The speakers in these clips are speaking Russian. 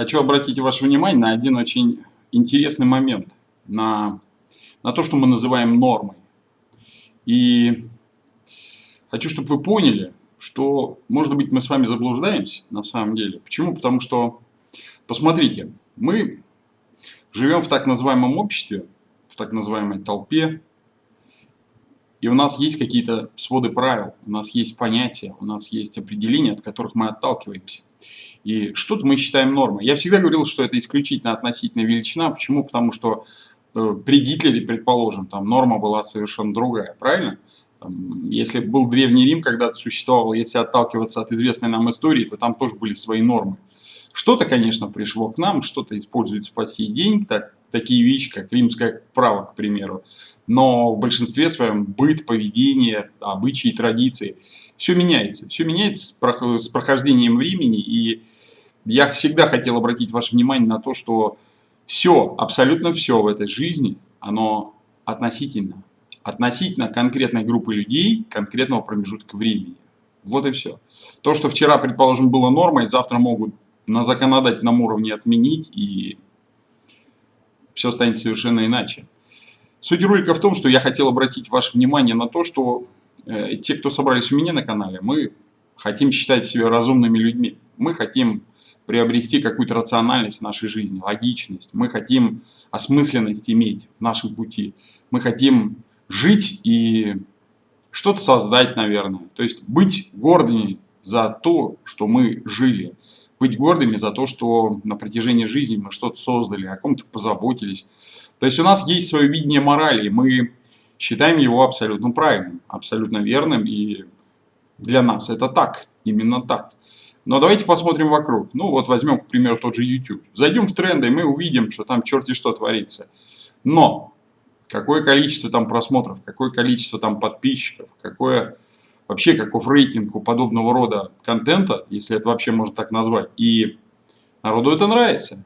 хочу обратить ваше внимание на один очень интересный момент, на, на то, что мы называем нормой. И хочу, чтобы вы поняли, что, может быть, мы с вами заблуждаемся на самом деле. Почему? Потому что, посмотрите, мы живем в так называемом обществе, в так называемой толпе, и у нас есть какие-то своды правил, у нас есть понятия, у нас есть определения, от которых мы отталкиваемся. И что-то мы считаем нормой. Я всегда говорил, что это исключительно относительная величина. Почему? Потому что э, при Гитлере, предположим, там норма была совершенно другая, правильно? Если был Древний Рим когда-то существовал, если отталкиваться от известной нам истории, то там тоже были свои нормы. Что-то, конечно, пришло к нам, что-то используется по сей день, так, такие вещи, как римское право, к примеру. Но в большинстве своем быт, поведение, обычаи, традиции, все меняется. Все меняется с прохождением времени, и я всегда хотел обратить ваше внимание на то, что все, абсолютно все в этой жизни, оно относительно. Относительно конкретной группы людей, конкретного промежутка времени. Вот и все. То, что вчера, предположим, было нормой, завтра могут на законодательном уровне отменить, и все станет совершенно иначе. Суть ролика в том, что я хотел обратить ваше внимание на то, что э, те, кто собрались у меня на канале, мы хотим считать себя разумными людьми. Мы хотим приобрести какую-то рациональность в нашей жизни, логичность. Мы хотим осмысленность иметь в нашем пути. Мы хотим жить и что-то создать, наверное. То есть быть гордыми за то, что мы жили быть гордыми за то, что на протяжении жизни мы что-то создали, о ком-то позаботились. То есть у нас есть свое видение морали, и мы считаем его абсолютно правильным, абсолютно верным, и для нас это так, именно так. Но давайте посмотрим вокруг. Ну вот возьмем, к примеру, тот же YouTube. Зайдем в тренды, и мы увидим, что там черти что творится. Но какое количество там просмотров, какое количество там подписчиков, какое вообще каков рейтинг у подобного рода контента, если это вообще можно так назвать. И народу это нравится.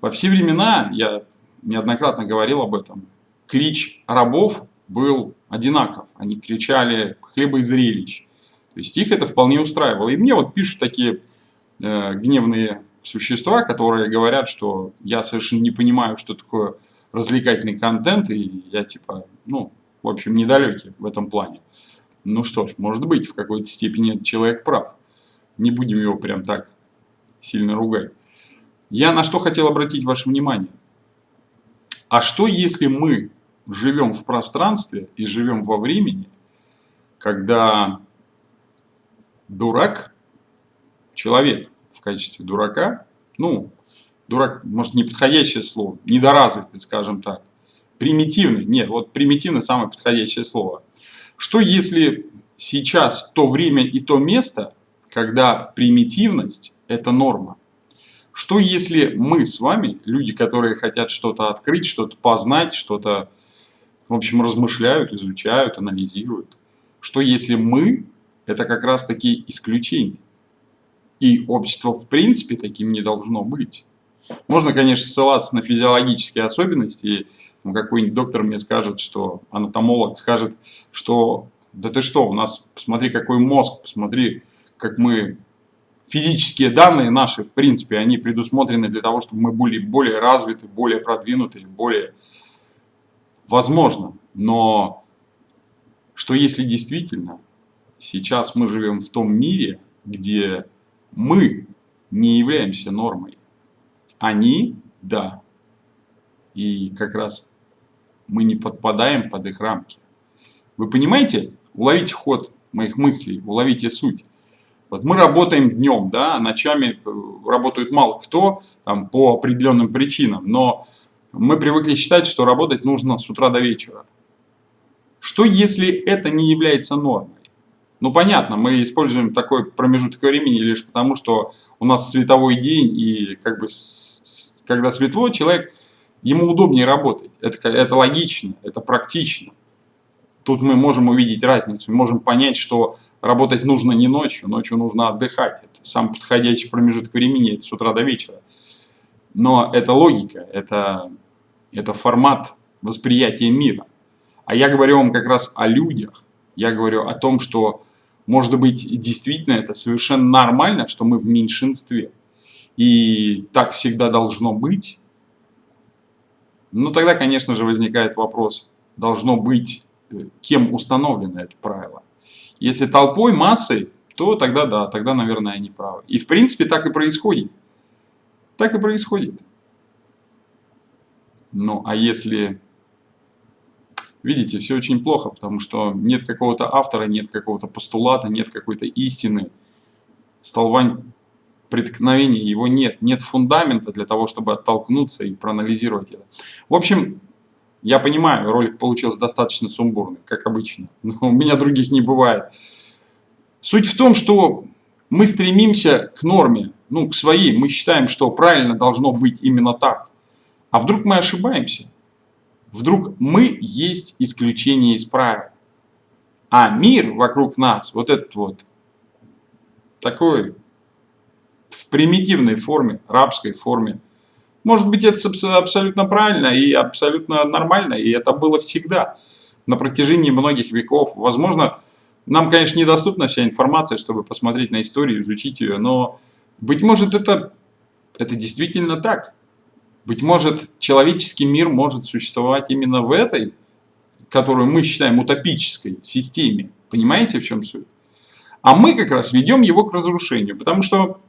Во все времена, я неоднократно говорил об этом, клич рабов был одинаков. Они кричали «хлеба и зрелищ». То есть их это вполне устраивало. И мне вот пишут такие э, гневные существа, которые говорят, что я совершенно не понимаю, что такое развлекательный контент, и я типа, ну, в общем, недалекий в этом плане. Ну что ж, может быть, в какой-то степени человек прав. Не будем его прям так сильно ругать. Я на что хотел обратить ваше внимание. А что если мы живем в пространстве и живем во времени, когда дурак, человек в качестве дурака, ну, дурак, может, неподходящее слово, недоразвитый, скажем так, примитивный, нет, вот примитивный самое подходящее слово – что если сейчас то время и то место, когда примитивность – это норма? Что если мы с вами, люди, которые хотят что-то открыть, что-то познать, что-то, в общем, размышляют, изучают, анализируют? Что если мы – это как раз таки исключение? И общество в принципе таким не должно быть. Можно, конечно, ссылаться на физиологические особенности, ну, какой-нибудь доктор мне скажет, что анатомолог скажет, что да ты что, у нас, посмотри, какой мозг, посмотри, как мы, физические данные наши, в принципе, они предусмотрены для того, чтобы мы были более развиты, более продвинуты, более возможно. Но что если действительно сейчас мы живем в том мире, где мы не являемся нормой, они – да. И как раз мы не подпадаем под их рамки. Вы понимаете? Уловите ход моих мыслей, уловите суть. Вот мы работаем днем, да, ночами э, работают мало кто, там, по определенным причинам, но мы привыкли считать, что работать нужно с утра до вечера. Что если это не является нормой? Ну понятно, мы используем такой промежуток времени лишь потому, что у нас световой день, и как бы с, с, когда светло, человек ему удобнее работать. Это, это логично, это практично. Тут мы можем увидеть разницу, мы можем понять, что работать нужно не ночью, ночью нужно отдыхать. Это самый подходящий промежуток времени, это с утра до вечера. Но это логика, это, это формат восприятия мира. А я говорю вам как раз о людях. Я говорю о том, что, может быть, действительно это совершенно нормально, что мы в меньшинстве. и так всегда должно быть, ну тогда, конечно же, возникает вопрос, должно быть, э, кем установлено это правило. Если толпой, массой, то тогда да, тогда, наверное, они правы. И в принципе так и происходит. Так и происходит. Ну, а если... Видите, все очень плохо, потому что нет какого-то автора, нет какого-то постулата, нет какой-то истины. Столбань преткновения его нет. Нет фундамента для того, чтобы оттолкнуться и проанализировать это. В общем, я понимаю, ролик получился достаточно сумбурный, как обычно. Но у меня других не бывает. Суть в том, что мы стремимся к норме, ну, к своей. Мы считаем, что правильно должно быть именно так. А вдруг мы ошибаемся? Вдруг мы есть исключение из правил. А мир вокруг нас, вот этот вот, такой в примитивной форме, рабской форме. Может быть, это абсолютно правильно и абсолютно нормально, и это было всегда, на протяжении многих веков. Возможно, нам, конечно, недоступна вся информация, чтобы посмотреть на историю, изучить ее, но, быть может, это, это действительно так. Быть может, человеческий мир может существовать именно в этой, которую мы считаем утопической системе. Понимаете, в чем суть? А мы как раз ведем его к разрушению, потому что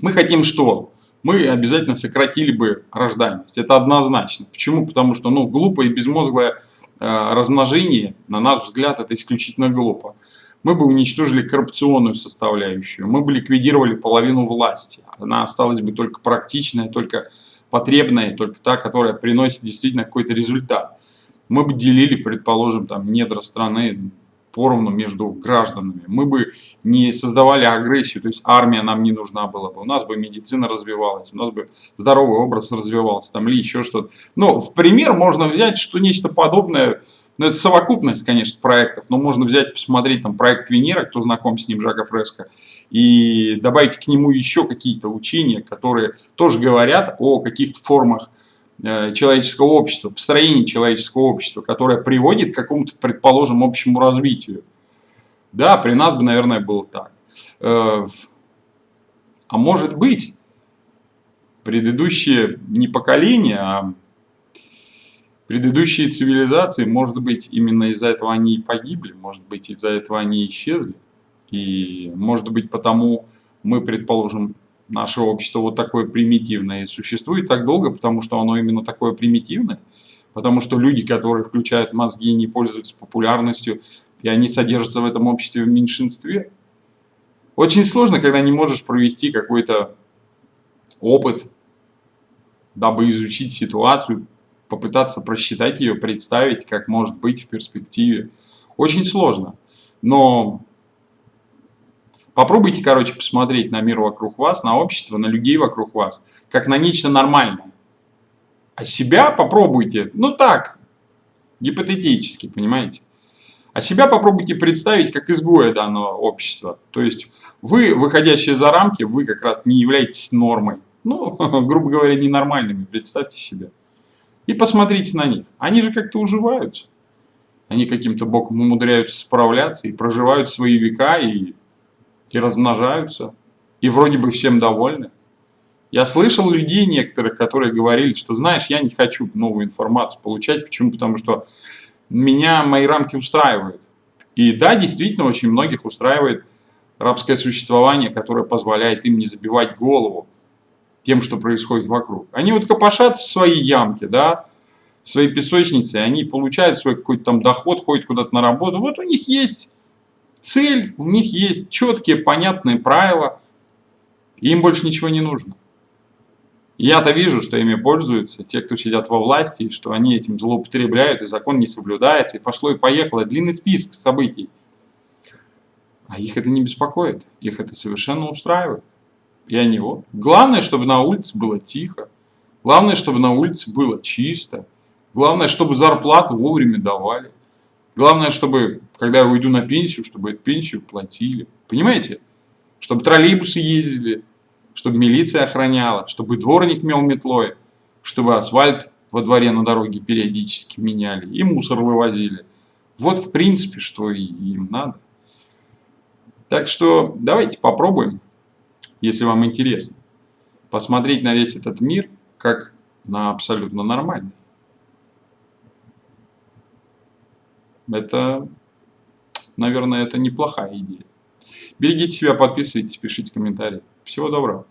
мы хотим что? Мы обязательно сократили бы рождаемость. Это однозначно. Почему? Потому что ну, глупое и безмозглое э, размножение, на наш взгляд, это исключительно глупо. Мы бы уничтожили коррупционную составляющую, мы бы ликвидировали половину власти. Она осталась бы только практичная, только потребная, только та, которая приносит действительно какой-то результат. Мы бы делили, предположим, там недра страны поровну между гражданами. Мы бы не создавали агрессию, то есть армия нам не нужна была бы, у нас бы медицина развивалась, у нас бы здоровый образ развивался, там ли еще что-то. Но в пример можно взять, что нечто подобное, ну это совокупность, конечно, проектов, но можно взять, посмотреть там проект Венера, кто знаком с ним, Жака Фреско, и добавить к нему еще какие-то учения, которые тоже говорят о каких-то формах Э, человеческого общества, построение человеческого общества, которое приводит к какому-то, предположим, общему развитию. Да, при нас бы, наверное, было так. Э, а может быть, предыдущие не поколения, а предыдущие цивилизации, может быть, именно из-за этого они и погибли, может быть, из-за этого они исчезли. И, может быть, потому мы, предположим, наше общество вот такое примитивное и существует так долго, потому что оно именно такое примитивное, потому что люди, которые включают мозги, не пользуются популярностью, и они содержатся в этом обществе в меньшинстве. Очень сложно, когда не можешь провести какой-то опыт, дабы изучить ситуацию, попытаться просчитать ее, представить, как может быть в перспективе. Очень сложно. Но Попробуйте, короче, посмотреть на мир вокруг вас, на общество, на людей вокруг вас, как на нечто нормальное. А себя попробуйте, ну так, гипотетически, понимаете? А себя попробуйте представить как изгоя данного общества. То есть вы, выходящие за рамки, вы как раз не являетесь нормой. Ну, грубо говоря, ненормальными, представьте себе. И посмотрите на них. Они же как-то уживаются. Они каким-то боком умудряются справляться и проживают свои века, и и размножаются, и вроде бы всем довольны. Я слышал людей некоторых, которые говорили, что, знаешь, я не хочу новую информацию получать. Почему? Потому что меня мои рамки устраивают. И да, действительно, очень многих устраивает рабское существование, которое позволяет им не забивать голову тем, что происходит вокруг. Они вот копошатся в своей ямке, да, в своей песочнице, они получают свой какой-то там доход, ходят куда-то на работу. Вот у них есть цель, у них есть четкие, понятные правила, им больше ничего не нужно. Я-то вижу, что ими пользуются те, кто сидят во власти, и что они этим злоупотребляют, и закон не соблюдается, и пошло и поехало. Длинный список событий. А их это не беспокоит, их это совершенно устраивает. И они вот. Главное, чтобы на улице было тихо. Главное, чтобы на улице было чисто. Главное, чтобы зарплату вовремя давали. Главное, чтобы, когда я уйду на пенсию, чтобы эту пенсию платили. Понимаете? Чтобы троллейбусы ездили, чтобы милиция охраняла, чтобы дворник мел метлой, чтобы асфальт во дворе на дороге периодически меняли и мусор вывозили. Вот в принципе, что им надо. Так что давайте попробуем, если вам интересно. посмотреть на весь этот мир как на абсолютно нормальный. Это, наверное, это неплохая идея. Берегите себя, подписывайтесь, пишите комментарии. Всего доброго.